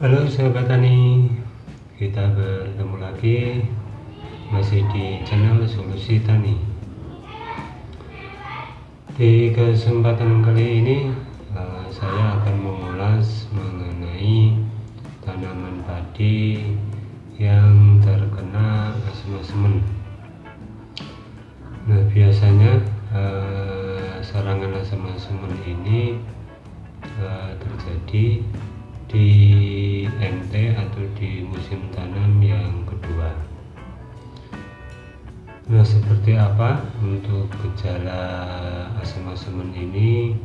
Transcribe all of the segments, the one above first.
Halo sahabat tani, kita bertemu lagi masih di channel Solusi Tani. Di kesempatan kali ini uh, saya akan mengulas mengenai tanaman padi yang terkena asem-aseman. Nah biasanya uh, serangan asem-aseman ini uh, terjadi di MT atau di musim tanam yang kedua. Nah seperti apa untuk gejala asam-asaman ini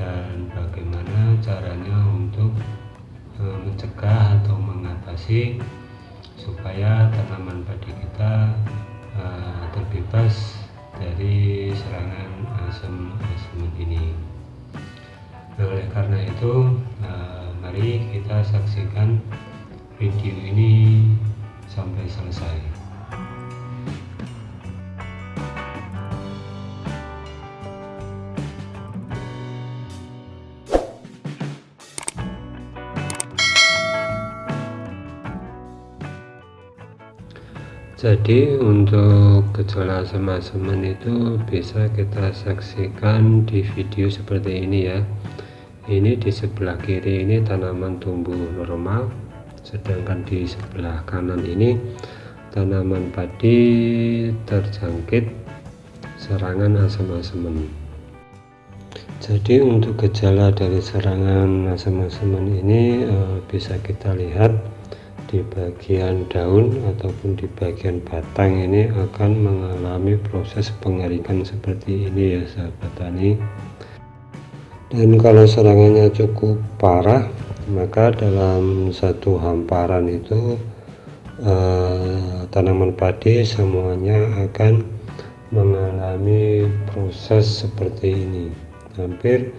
dan bagaimana caranya untuk e, mencegah atau mengatasi supaya tanaman padi kita e, terbebas dari serangan asam-asaman ini? Nah, oleh karena itu e, mari kita saksikan video ini sampai selesai. Jadi untuk gejala asam-asaman itu bisa kita saksikan di video seperti ini ya ini di sebelah kiri ini tanaman tumbuh normal sedangkan di sebelah kanan ini tanaman padi terjangkit serangan asam-asaman. Jadi untuk gejala dari serangan asam-asaman ini e, bisa kita lihat di bagian daun ataupun di bagian batang ini akan mengalami proses pengeringan seperti ini ya sahabat tani dan kalau serangannya cukup parah maka dalam satu hamparan itu eh, tanaman padi semuanya akan mengalami proses seperti ini. Hampir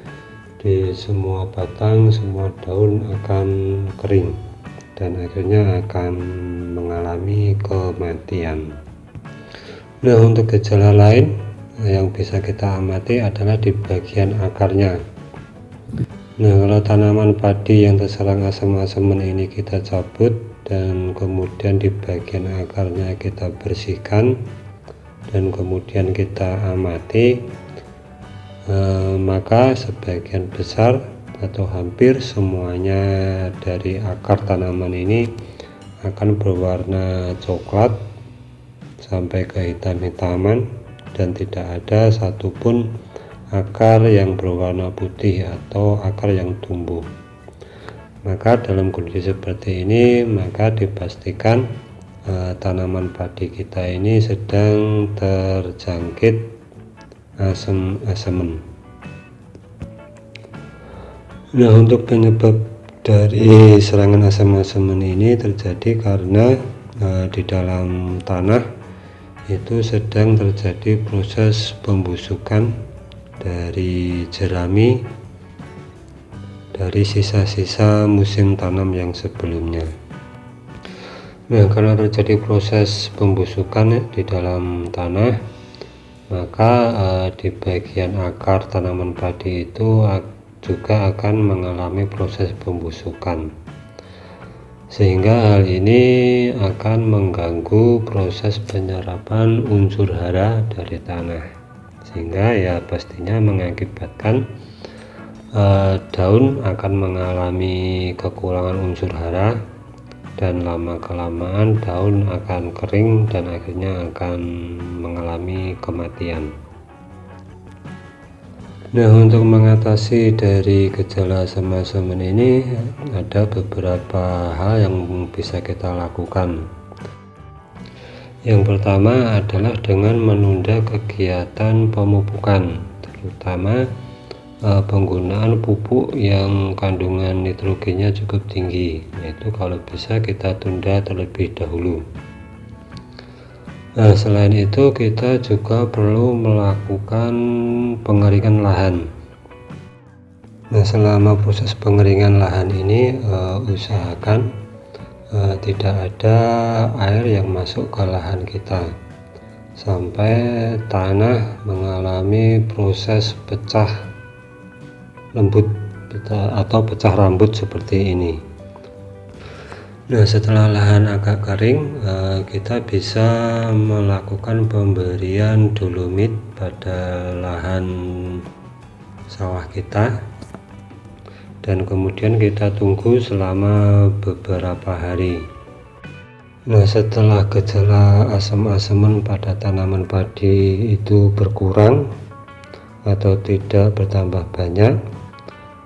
di semua batang semua daun akan kering dan akhirnya akan mengalami kematian. Nah untuk gejala lain yang bisa kita amati adalah di bagian akarnya Nah kalau tanaman padi yang terserang asam-asaman ini kita cabut dan kemudian di bagian akarnya kita bersihkan dan kemudian kita amati eh, maka sebagian besar atau hampir semuanya dari akar tanaman ini akan berwarna coklat sampai ke hitam-hitaman dan tidak ada satupun akar yang berwarna putih atau akar yang tumbuh. Maka dalam kondisi seperti ini maka dipastikan eh, tanaman padi kita ini sedang terjangkit asam-asaman nah untuk penyebab dari serangan asam-asaman ini terjadi karena eh, di dalam tanah itu sedang terjadi proses pembusukan dari jerami dari sisa-sisa musim tanam yang sebelumnya. Nah karena terjadi proses pembusukan di dalam tanah maka uh, di bagian akar tanaman padi itu juga akan mengalami proses pembusukan. Sehingga hal ini akan mengganggu proses penyerapan unsur hara dari tanah sehingga ya pastinya mengakibatkan uh, daun akan mengalami kekurangan unsur hara dan lama kelamaan daun akan kering dan akhirnya akan mengalami kematian. Nah untuk mengatasi dari gejala asam-asaman ini ada beberapa hal yang bisa kita lakukan yang pertama adalah dengan menunda kegiatan pemupukan, terutama uh, penggunaan pupuk yang kandungan nitrogennya cukup tinggi. Yaitu kalau bisa kita tunda terlebih dahulu. Nah, selain itu kita juga perlu melakukan pengeringan lahan. Nah, selama proses pengeringan lahan ini uh, usahakan uh, tidak ada air yang masuk ke lahan kita. Sampai tanah mengalami proses pecah lembut atau pecah rambut seperti ini. Nah setelah lahan agak kering eh, kita bisa melakukan pemberian dolomit pada lahan sawah kita dan kemudian kita tunggu selama beberapa hari. Nah setelah gejala asam-asaman pada tanaman padi itu berkurang atau tidak bertambah banyak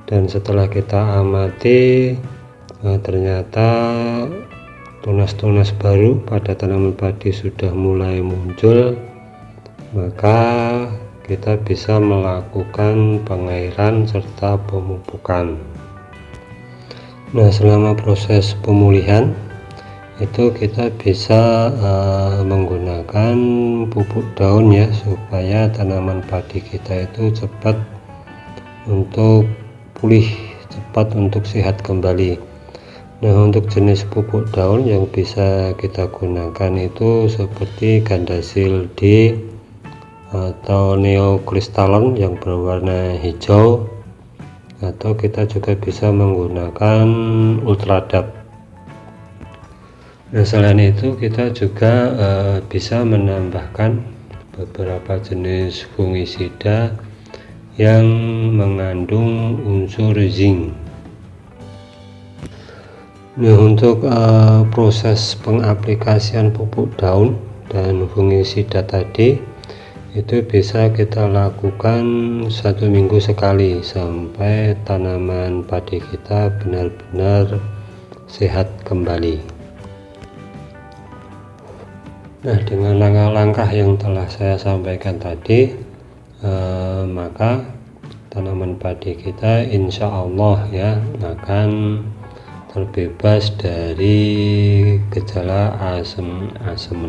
dan setelah kita amati nah, ternyata tunas-tunas baru pada tanaman padi sudah mulai muncul maka kita bisa melakukan pengairan serta pemupukan. Nah selama proses pemulihan itu kita bisa uh, menggunakan pupuk daun ya supaya tanaman padi kita itu cepat untuk pulih cepat untuk sehat kembali. Nah untuk jenis pupuk daun yang bisa kita gunakan itu seperti gandasil D atau neokristalon yang berwarna hijau. Atau kita juga bisa menggunakan ultradap Nah selain itu kita juga uh, bisa menambahkan beberapa jenis fungisida yang mengandung unsur zinc. Nah untuk uh, proses pengaplikasian pupuk daun dan fungisida tadi itu bisa kita lakukan satu minggu sekali sampai tanaman padi kita benar-benar sehat kembali. Nah dengan langkah-langkah yang telah saya sampaikan tadi eh, maka tanaman padi kita insya Allah ya akan terbebas dari gejala asam-asam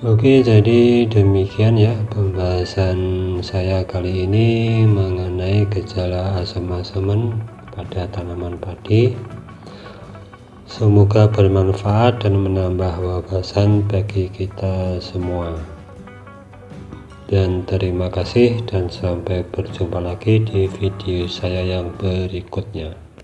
Oke jadi demikian ya pembahasan saya kali ini mengenai gejala asam-asaman pada tanaman padi. Semoga bermanfaat dan menambah wawasan bagi kita semua. Dan terima kasih dan sampai berjumpa lagi di video saya yang berikutnya